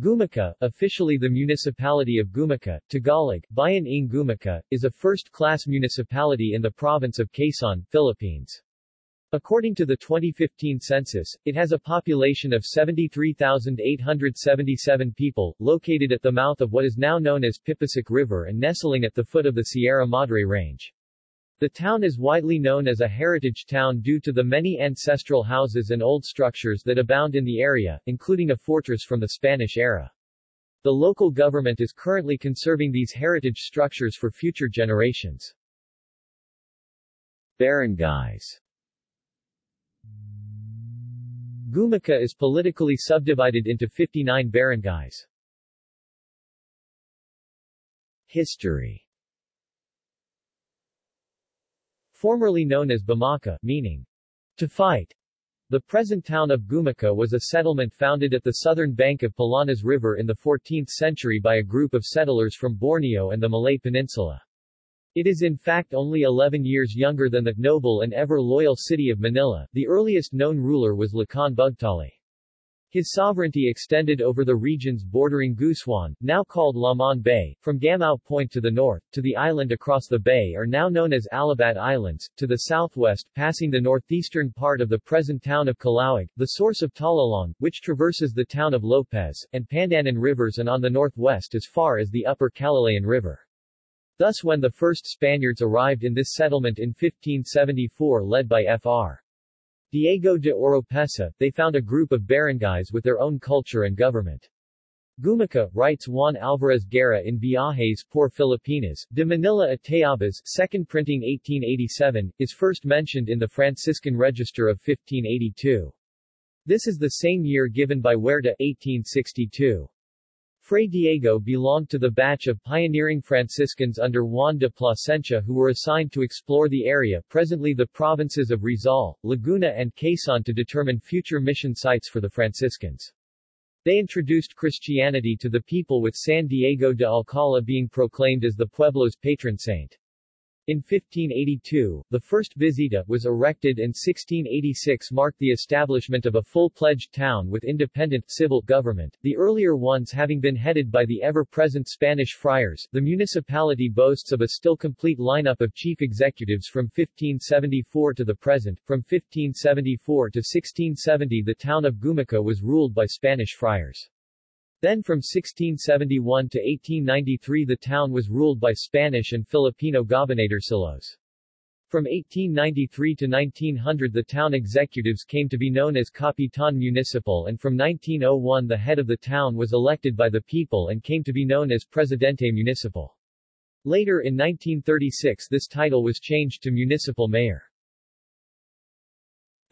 Gumaca, officially the municipality of Gumaca, Tagalog, Bayan ng Gumaca, is a first-class municipality in the province of Quezon, Philippines. According to the 2015 census, it has a population of 73,877 people, located at the mouth of what is now known as Pipasok River and nestling at the foot of the Sierra Madre Range. The town is widely known as a heritage town due to the many ancestral houses and old structures that abound in the area, including a fortress from the Spanish era. The local government is currently conserving these heritage structures for future generations. Barangays Gumaca is politically subdivided into 59 barangays. History Formerly known as Bamaka, meaning to fight, the present town of Gumaca was a settlement founded at the southern bank of Palanas River in the 14th century by a group of settlers from Borneo and the Malay Peninsula. It is in fact only 11 years younger than the noble and ever-loyal city of Manila. The earliest known ruler was Lakan Bugtali. His sovereignty extended over the regions bordering Gusuan, now called Lamon Bay, from Gamao Point to the north, to the island across the bay are now known as Alabat Islands, to the southwest, passing the northeastern part of the present town of Calauag, the source of Talalong, which traverses the town of Lopez, and Pandanan rivers and on the northwest as far as the upper Calalayan River. Thus when the first Spaniards arrived in this settlement in 1574 led by Fr. Diego de Oropesa, they found a group of barangays with their own culture and government. Gumaca, writes Juan Alvarez Guerra in Viajes por Filipinas, de Manila a Tayabas, second printing 1887, is first mentioned in the Franciscan Register of 1582. This is the same year given by Huerta 1862. Fray Diego belonged to the batch of pioneering Franciscans under Juan de Plasencia who were assigned to explore the area presently the provinces of Rizal, Laguna and Quezon to determine future mission sites for the Franciscans. They introduced Christianity to the people with San Diego de Alcala being proclaimed as the Pueblo's patron saint. In 1582, the first visita was erected and 1686 marked the establishment of a full-pledged town with independent civil government, the earlier ones having been headed by the ever-present Spanish friars. The municipality boasts of a still complete lineup of chief executives from 1574 to the present. From 1574 to 1670 the town of Gumaca was ruled by Spanish friars. Then from 1671 to 1893 the town was ruled by Spanish and Filipino gobernadorcillos. From 1893 to 1900 the town executives came to be known as Capitan Municipal and from 1901 the head of the town was elected by the people and came to be known as Presidente Municipal. Later in 1936 this title was changed to Municipal Mayor.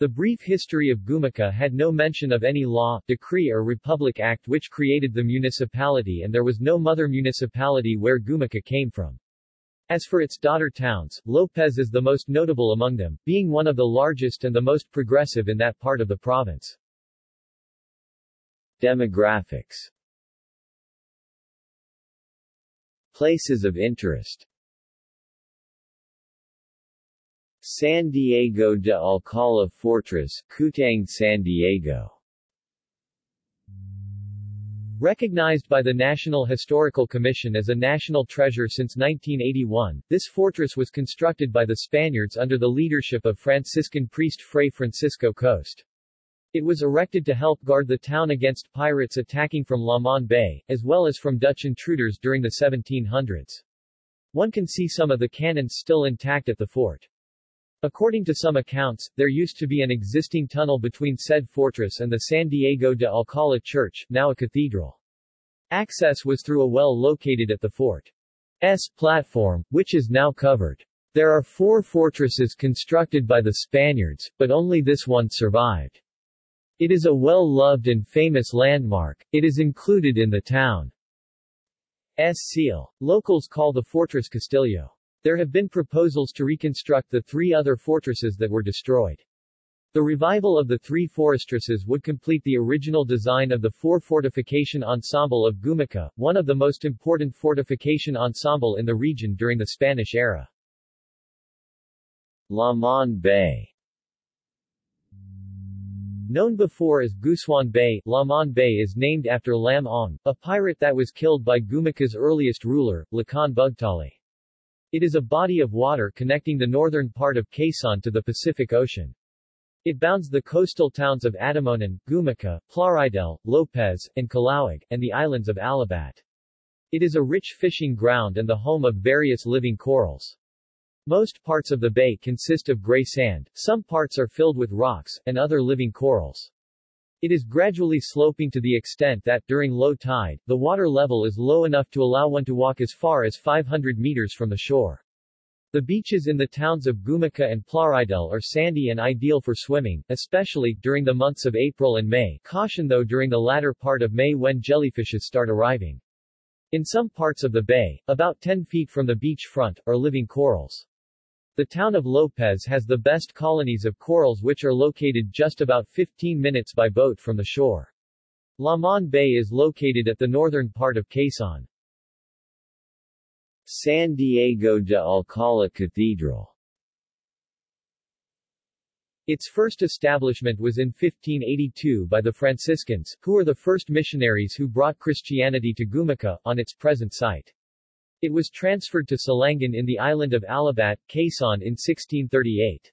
The brief history of Gumaca had no mention of any law, decree or republic act which created the municipality and there was no mother municipality where Gumaca came from. As for its daughter towns, Lopez is the most notable among them, being one of the largest and the most progressive in that part of the province. Demographics Places of interest San Diego de Alcala Fortress, Kutang San Diego Recognized by the National Historical Commission as a national treasure since 1981, this fortress was constructed by the Spaniards under the leadership of Franciscan priest Fray Francisco Coste. It was erected to help guard the town against pirates attacking from Lamon Bay, as well as from Dutch intruders during the 1700s. One can see some of the cannons still intact at the fort. According to some accounts, there used to be an existing tunnel between said fortress and the San Diego de Alcala Church, now a cathedral. Access was through a well located at the fort's platform, which is now covered. There are four fortresses constructed by the Spaniards, but only this one survived. It is a well-loved and famous landmark, it is included in the town's seal. Locals call the fortress Castillo. There have been proposals to reconstruct the three other fortresses that were destroyed. The revival of the three fortresses would complete the original design of the four fortification ensemble of Gumaca, one of the most important fortification ensemble in the region during the Spanish era. Lamon Bay Known before as Gusuan Bay, Lamon Bay is named after Lam Ong, a pirate that was killed by Gumaca's earliest ruler, Lakan Bugtali. It is a body of water connecting the northern part of Quezon to the Pacific Ocean. It bounds the coastal towns of Atimonan, Gumaca, Plaridel, Lopez, and Calauag, and the islands of Alabat. It is a rich fishing ground and the home of various living corals. Most parts of the bay consist of gray sand, some parts are filled with rocks, and other living corals. It is gradually sloping to the extent that, during low tide, the water level is low enough to allow one to walk as far as 500 meters from the shore. The beaches in the towns of Gumaca and Plaridel are sandy and ideal for swimming, especially during the months of April and May, caution though during the latter part of May when jellyfishes start arriving. In some parts of the bay, about 10 feet from the beach front, are living corals. The town of Lopez has the best colonies of corals which are located just about 15 minutes by boat from the shore. Lamon Bay is located at the northern part of Quezon. San Diego de Alcala Cathedral Its first establishment was in 1582 by the Franciscans, who were the first missionaries who brought Christianity to Gumaca, on its present site. It was transferred to Salangan in the island of Alabat, Quezon in 1638.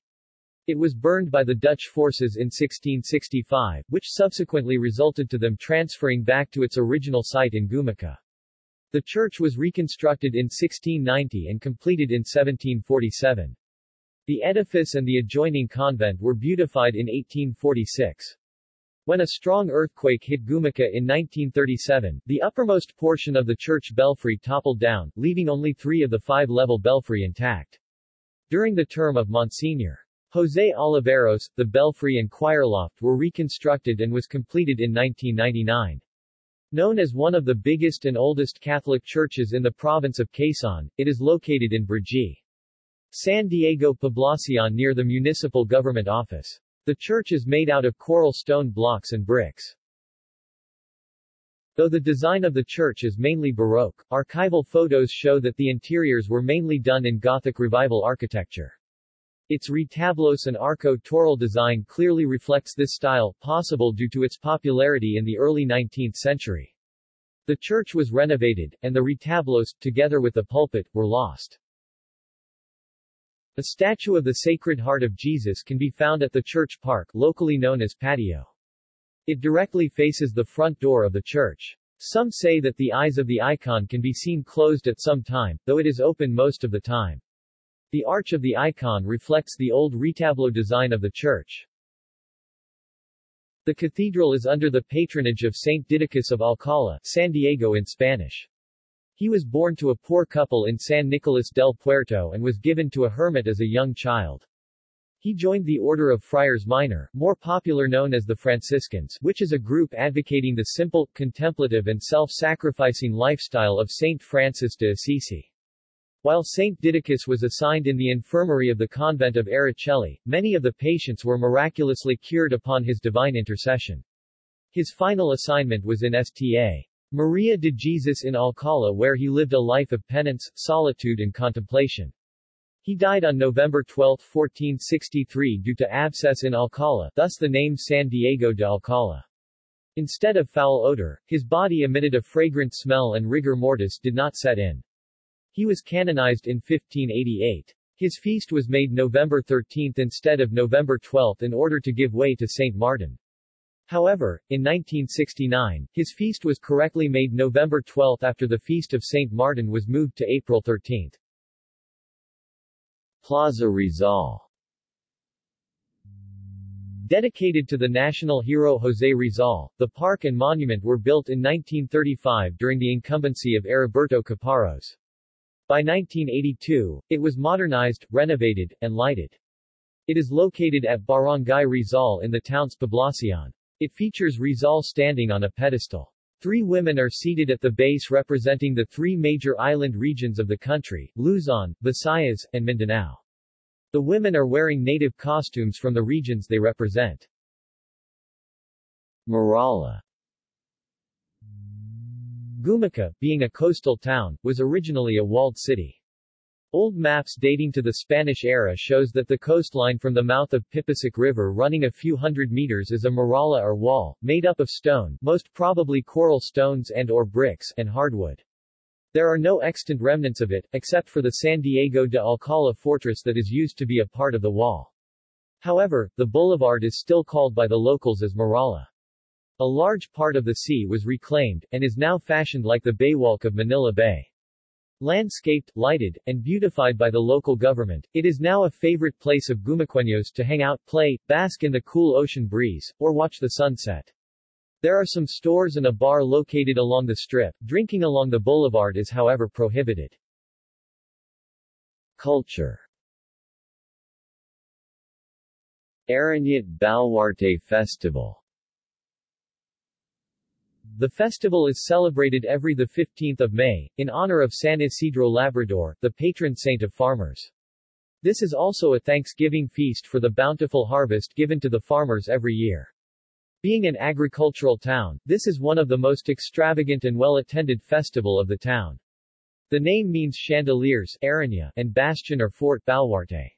It was burned by the Dutch forces in 1665, which subsequently resulted to them transferring back to its original site in Gumaca. The church was reconstructed in 1690 and completed in 1747. The edifice and the adjoining convent were beautified in 1846. When a strong earthquake hit Gumaca in 1937, the uppermost portion of the church belfry toppled down, leaving only three of the five-level belfry intact. During the term of Monsignor. Jose Oliveros, the belfry and choir loft were reconstructed and was completed in 1999. Known as one of the biggest and oldest Catholic churches in the province of Quezon, it is located in Brgy. San Diego Poblacion near the municipal government office. The church is made out of coral stone blocks and bricks. Though the design of the church is mainly Baroque, archival photos show that the interiors were mainly done in Gothic Revival architecture. Its retablos and arco-toral design clearly reflects this style, possible due to its popularity in the early 19th century. The church was renovated, and the retablos, together with the pulpit, were lost. A statue of the Sacred Heart of Jesus can be found at the church park, locally known as patio. It directly faces the front door of the church. Some say that the eyes of the icon can be seen closed at some time, though it is open most of the time. The arch of the icon reflects the old retablo design of the church. The cathedral is under the patronage of Saint Didacus of Alcala, San Diego in Spanish. He was born to a poor couple in San Nicolas del Puerto and was given to a hermit as a young child. He joined the Order of Friars Minor, more popular known as the Franciscans, which is a group advocating the simple, contemplative and self-sacrificing lifestyle of Saint Francis de Assisi. While Saint Didacus was assigned in the infirmary of the convent of Araceli, many of the patients were miraculously cured upon his divine intercession. His final assignment was in Sta. Maria de Jesus in Alcala where he lived a life of penance, solitude and contemplation. He died on November 12, 1463 due to abscess in Alcala, thus the name San Diego de Alcala. Instead of foul odor, his body emitted a fragrant smell and rigor mortis did not set in. He was canonized in 1588. His feast was made November 13 instead of November 12 in order to give way to St. Martin. However, in 1969, his feast was correctly made November 12 after the Feast of St. Martin was moved to April 13. Plaza Rizal Dedicated to the national hero José Rizal, the park and monument were built in 1935 during the incumbency of Heriberto Caparros. By 1982, it was modernized, renovated, and lighted. It is located at Barangay Rizal in the town's poblacion. It features Rizal standing on a pedestal. Three women are seated at the base representing the three major island regions of the country, Luzon, Visayas, and Mindanao. The women are wearing native costumes from the regions they represent. Muralla Gumaca, being a coastal town, was originally a walled city. Old maps dating to the Spanish era shows that the coastline from the mouth of Pipisic River running a few hundred meters is a muralla or wall, made up of stone most probably coral stones and or bricks and hardwood. There are no extant remnants of it, except for the San Diego de Alcala fortress that is used to be a part of the wall. However, the boulevard is still called by the locals as Muralla. A large part of the sea was reclaimed, and is now fashioned like the baywalk of Manila Bay. Landscaped, lighted, and beautified by the local government, it is now a favorite place of Gumaqueños to hang out, play, bask in the cool ocean breeze, or watch the sunset. There are some stores and a bar located along the strip. Drinking along the boulevard is however prohibited. Culture Arañat Baluarte Festival the festival is celebrated every 15 May, in honor of San Isidro Labrador, the patron saint of farmers. This is also a Thanksgiving feast for the bountiful harvest given to the farmers every year. Being an agricultural town, this is one of the most extravagant and well-attended festival of the town. The name means chandeliers Araña, and bastion or fort Baluarte.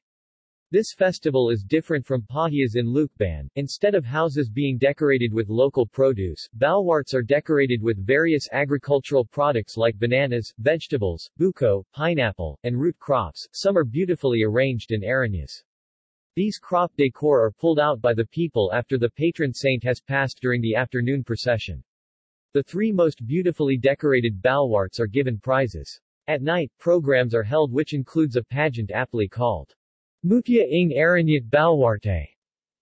This festival is different from pahiyas in Lucban. Instead of houses being decorated with local produce, baluartes are decorated with various agricultural products like bananas, vegetables, buko, pineapple, and root crops. Some are beautifully arranged in arañas. These crop decor are pulled out by the people after the patron saint has passed during the afternoon procession. The three most beautifully decorated baluartes are given prizes. At night, programs are held which includes a pageant aptly called Mutya ng Arañat Baluarte.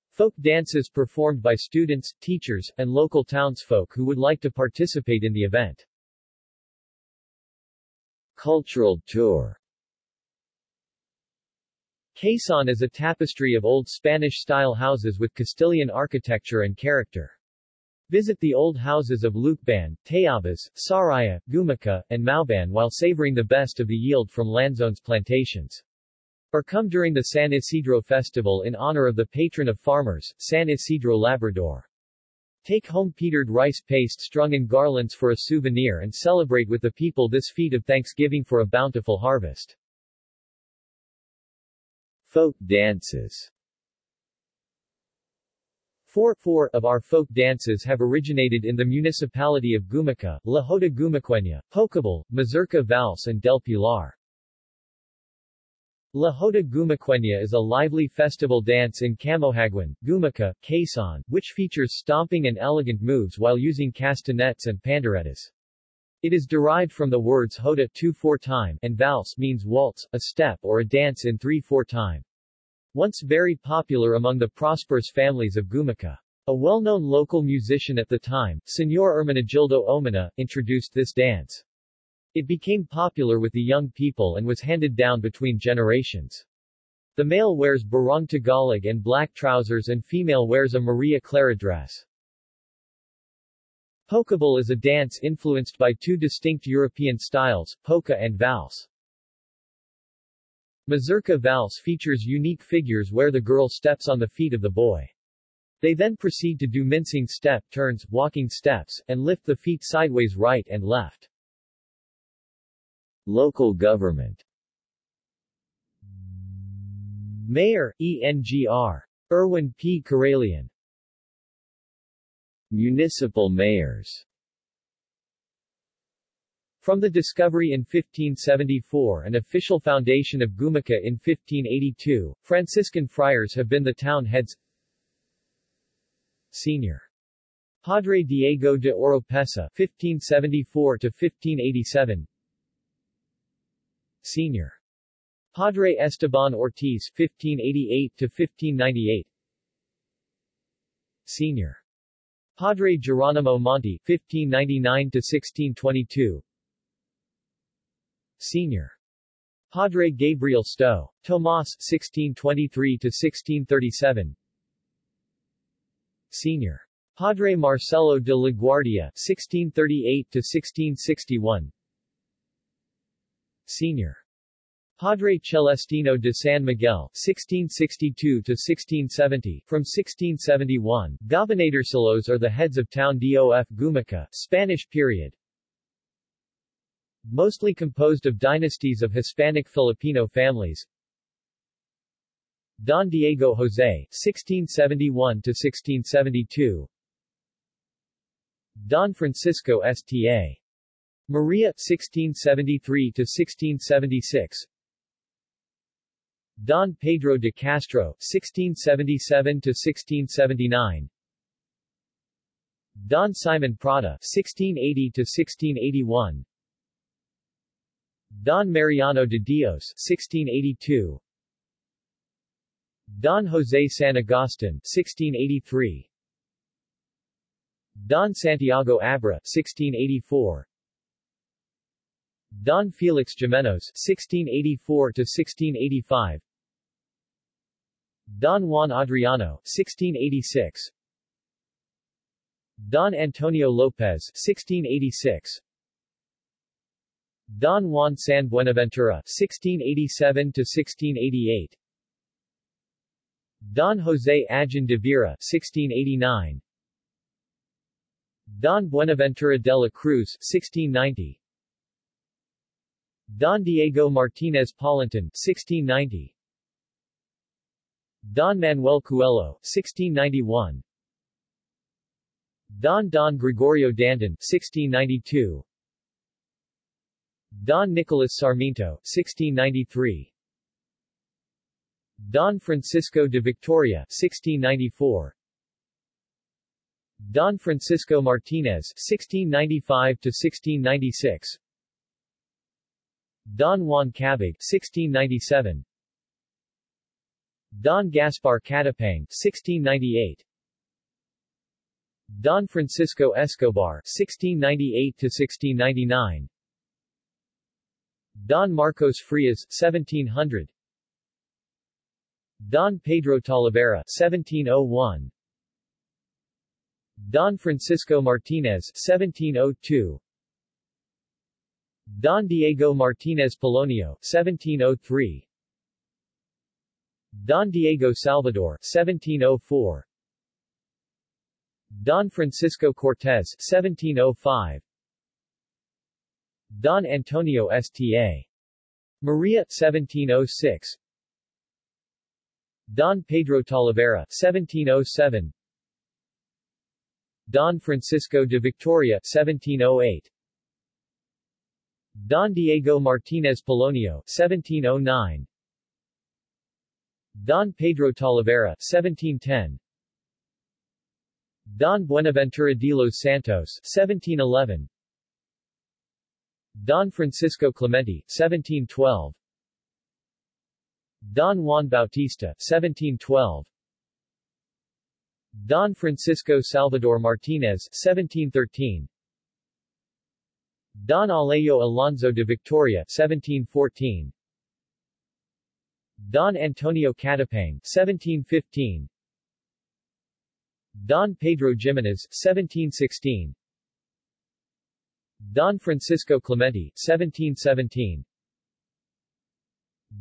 Folk dances performed by students, teachers, and local townsfolk who would like to participate in the event. Cultural tour Quezon is a tapestry of old Spanish-style houses with Castilian architecture and character. Visit the old houses of Lucban, Tayabas, Sariaya, Gumaca, and Mauban while savoring the best of the yield from Lanzone's plantations or come during the San Isidro Festival in honor of the patron of farmers, San Isidro Labrador. Take home petered rice paste strung in garlands for a souvenir and celebrate with the people this feat of thanksgiving for a bountiful harvest. Folk dances Four, four of our folk dances have originated in the municipality of Gumaca, La Jota Gumaqueña, Pokeball, Mazurka Valse and Del Pilar. La Jota Gumaqueña is a lively festival dance in Camohaguin, Gumaca, Quezon, which features stomping and elegant moves while using castanets and panderetas. It is derived from the words hoda 2-4 time and valse means waltz, a step or a dance in 3-4 time. Once very popular among the prosperous families of Gumaca. A well-known local musician at the time, Senor Hermenegildo Omana, introduced this dance. It became popular with the young people and was handed down between generations. The male wears barong Tagalog and black trousers and female wears a Maria Clara dress. Pokeball is a dance influenced by two distinct European styles, polka and valse. Mazurka valse features unique figures where the girl steps on the feet of the boy. They then proceed to do mincing step turns, walking steps, and lift the feet sideways right and left. Local government. Mayor, ENGR. Erwin P. Caralian Municipal mayors. From the discovery in 1574 and official foundation of Gumaca in 1582, Franciscan friars have been the town heads. Senior. Padre Diego de Oropesa 1574-1587 Sr. Padre Esteban Ortiz 1588-1598 Sr. Padre Geronimo Monti 1599-1622 Sr. Padre Gabriel Sto. Tomas 1623-1637 Sr. Padre Marcelo de la Guardia 1638-1661 Sr. Padre Celestino de San Miguel (1662–1670). From 1671, Gobernadorcillos are the heads of town DOF Gumaca, Spanish period. Mostly composed of dynasties of Hispanic Filipino families. Don Diego Jose, 1671-1672 Don Francisco Sta. Maria, 1673 to 1676 Don Pedro de Castro, 1677 to 1679 Don Simon Prada, 1680 to 1681 Don Mariano de Dios, 1682 Don Jose San Agustin, 1683 Don Santiago Abra, 1684 Don Felix Jimenos, 1684-1685 Don Juan Adriano, 1686 Don Antonio Lopez, 1686 Don Juan San Buenaventura, 1687-1688 Don Jose Agin de Vera, 1689 Don Buenaventura de la Cruz, 1690 Don Diego Martinez Polinton, 1690 Don Manuel Coelho, 1691 Don Don Gregorio Danton, 1692 Don Nicolas Sarmiento, 1693 Don Francisco de Victoria, 1694 Don Francisco Martinez, 1695-1696 Don Juan Cabig, 1697 Don Gaspar Catapang, 1698 Don Francisco Escobar, 1698-1699 Don Marcos Frias, 1700 Don Pedro Talavera, 1701 Don Francisco Martinez, 1702 Don Diego Martinez Polonio, 1703 Don Diego Salvador, 1704 Don Francisco Cortez, 1705 Don Antonio Sta. Maria, 1706 Don Pedro Talavera, 1707 Don Francisco de Victoria, 1708 Don Diego Martinez Polonio, 1709 Don Pedro Talavera, 1710 Don Buenaventura de los Santos, 1711 Don Francisco Clemente, 1712 Don Juan Bautista, 1712 Don Francisco Salvador Martinez, 1713 Don Alejo Alonso de Victoria, 1714 Don Antonio Catapang, 1715 Don Pedro Jimenez, 1716 Don Francisco Clemente, 1717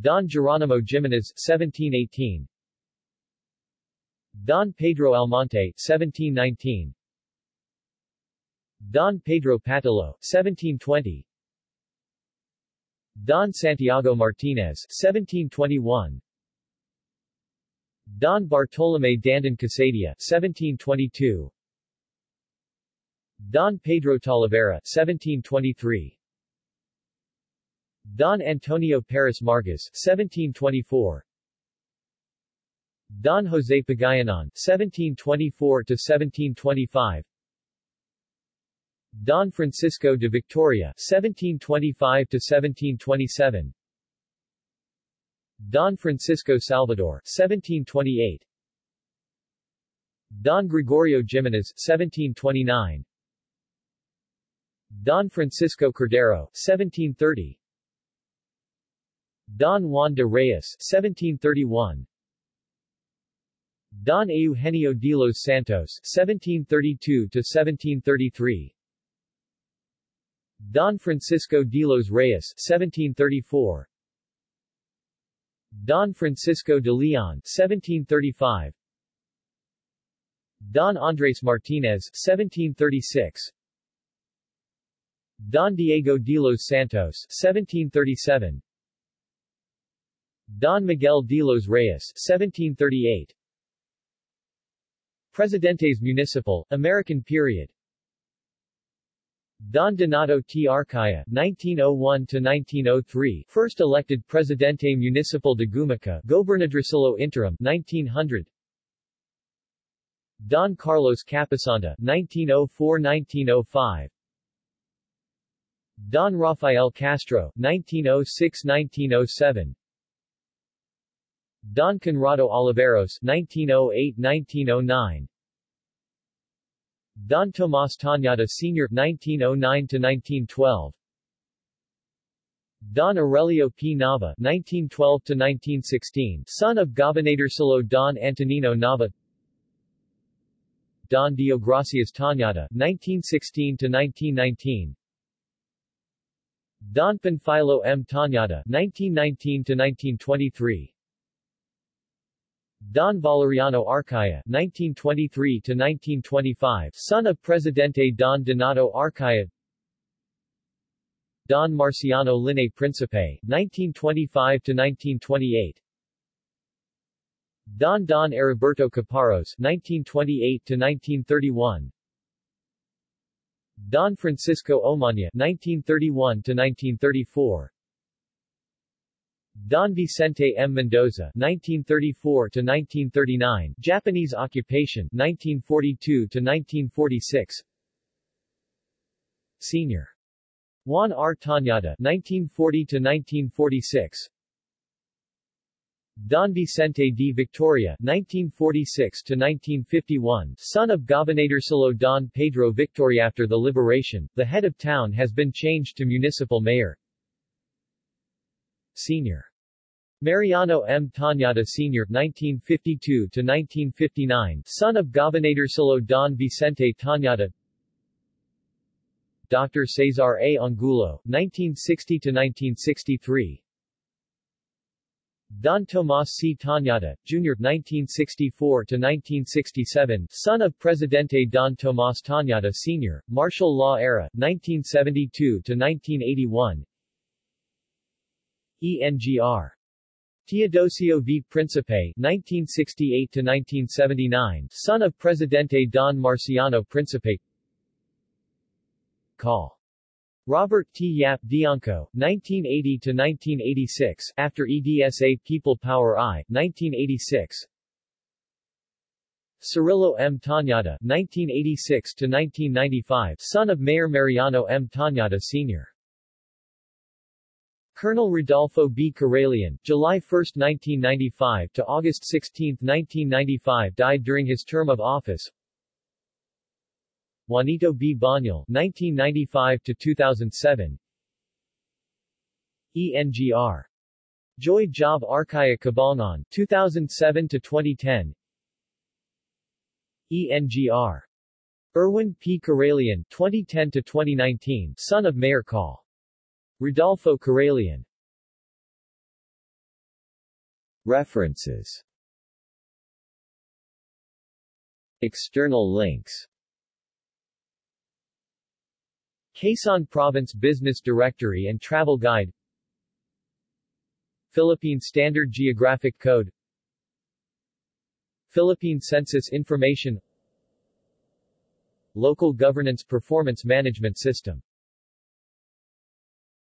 Don Geronimo Jimenez, 1718 Don Pedro Almonte, 1719 Don Pedro Patilo, 1720 Don Santiago Martinez, 1721 Don Bartolome Dandan Casadia, 1722 Don Pedro Talavera, 1723 Don Antonio Paris Margas, 1724 Don Jose Pagayanon, 1724-1725 Don Francisco de Victoria, 1725-1727 Don Francisco Salvador, 1728 Don Gregorio Jimenez, 1729 Don Francisco Cordero, 1730 Don Juan de Reyes, 1731 Don Eugenio de los Santos, 1732-1733 Don Francisco de los Reyes, 1734 Don Francisco de Leon, 1735 Don Andres Martinez, 1736 Don Diego de los Santos 1737 Don Miguel de los Reyes 1738 Presidentes Municipal, American period Don Donato T. Arcaya 1901-1903 first elected Presidente Municipal de Gumaca Gobernadorcillo Interim 1900 Don Carlos Capasanta 1904-1905 Don Rafael Castro 1906-1907 Don Conrado Oliveros 1908-1909 Don Tomas Tañada Sr. 1909-1912 Don Aurelio P. Nava 1912-1916 son of Gobernadorcillo Don Antonino Nava Don Deogracias Tañada 1916-1919 Don Panfilo M. Tañada 1919-1923 Don Valeriano Arcaya 1923-1925 son of Presidente Don Donato Arcaya Don Marciano Linne Principe 1925-1928 Don Don Heriberto Caparros 1928-1931 Don Francisco Omaña 1931-1934 Don Vicente M. Mendoza 1934-1939 Japanese occupation 1942-1946 Senior Juan R. Tañada 1940-1946 Don Vicente D. Victoria 1946-1951 son of Gobernadorcillo Don Pedro Victoria After the liberation, the head of town has been changed to municipal mayor Sr. Mariano M. Tañada Sr. 1952-1959 son of Gobernadorcillo Don Vicente Tañada Dr. Cesar A. Angulo 1960-1963 Don Tomas C. Tañada, Jr. 1964-1967 son of Presidente Don Tomas Tañada Sr., martial law era, 1972-1981 ENGR. Teodosio V. Principe 1968-1979 son of Presidente Don Marciano Principe Call. Robert T. Yap Dianco, 1980-1986 after EDSA People Power I, 1986 Cirillo M. Tañada, 1986-1995 son of Mayor Mariano M. Tañada Sr. Colonel Rodolfo B. Caralian, July 1, 1995 to August 16, 1995 died during his term of office. Juanito B. Banyal, 1995 to 2007. ENGR. Joy Job Arcaya Cabalnon, 2007 to 2010. ENGR. Erwin P. Caralian, 2010 to 2019, son of Mayor Call. Rodolfo Caralian References. External links. Quezon Province Business Directory and Travel Guide. Philippine Standard Geographic Code. Philippine Census Information. Local Governance Performance Management System